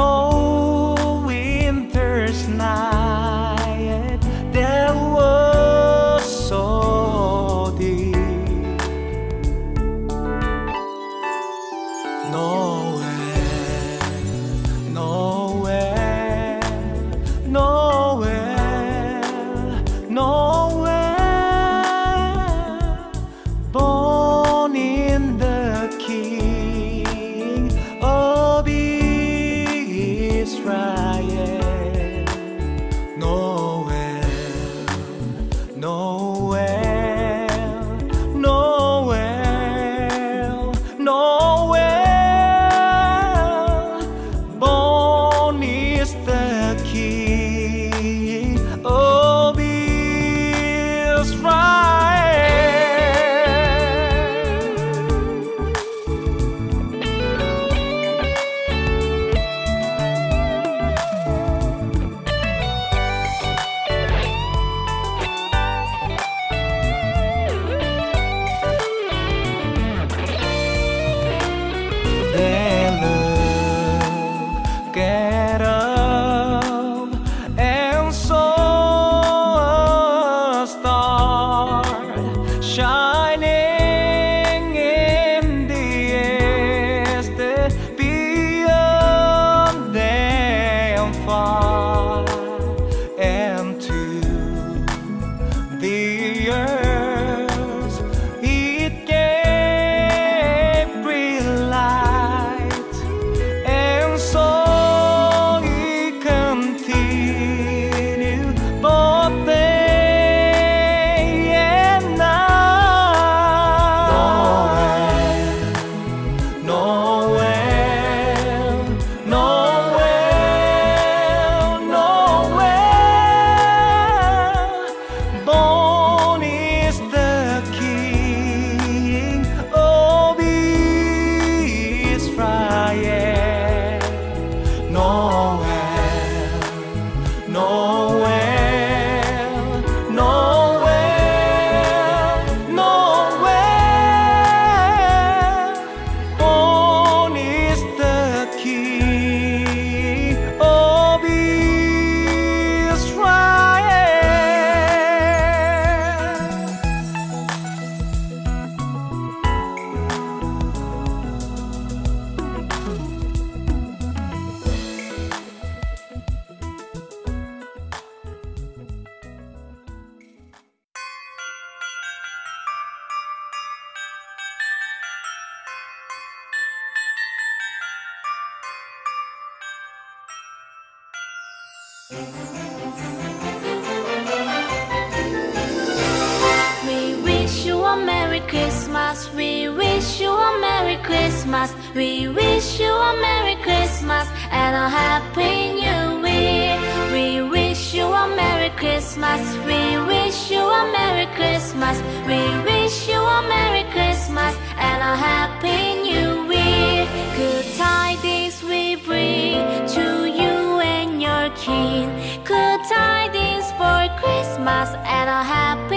on Christmas. We wish you a Merry Christmas. We wish you a Merry Christmas and a Happy New Year. We wish you a Merry Christmas. We wish you a Merry Christmas. We wish you a Merry Christmas and a Happy New Year. Good tidings we bring to you and your king. Good tidings for Christmas and a Happy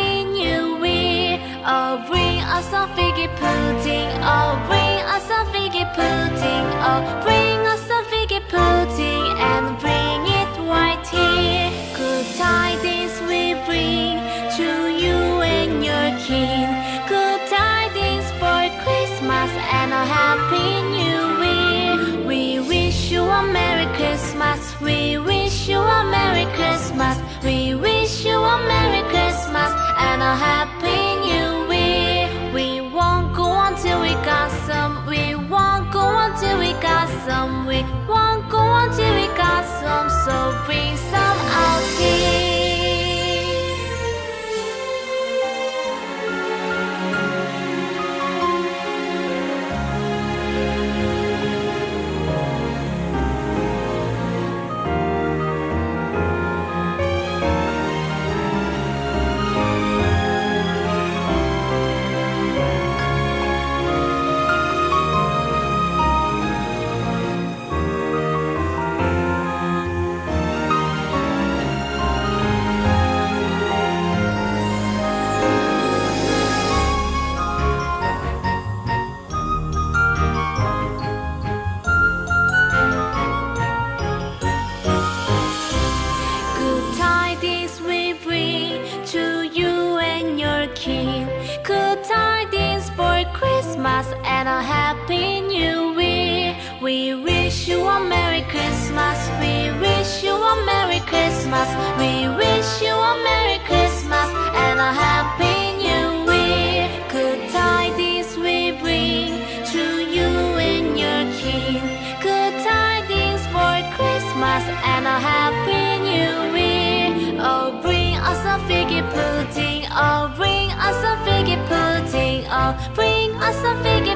figgy pudding. Oh, bring us a figgy pudding. Oh, bring us a figgy pudding and bring it right here. Good tidings we bring to you and your king. Good tidings for Christmas and a Happy New Year. We wish you a Merry Christmas. We wish you a Merry Christmas. We wish you a Merry Christmas and a Happy some. We won't go until we got some. So bring oh, bring us a figgy pudding, oh, bring us a figgy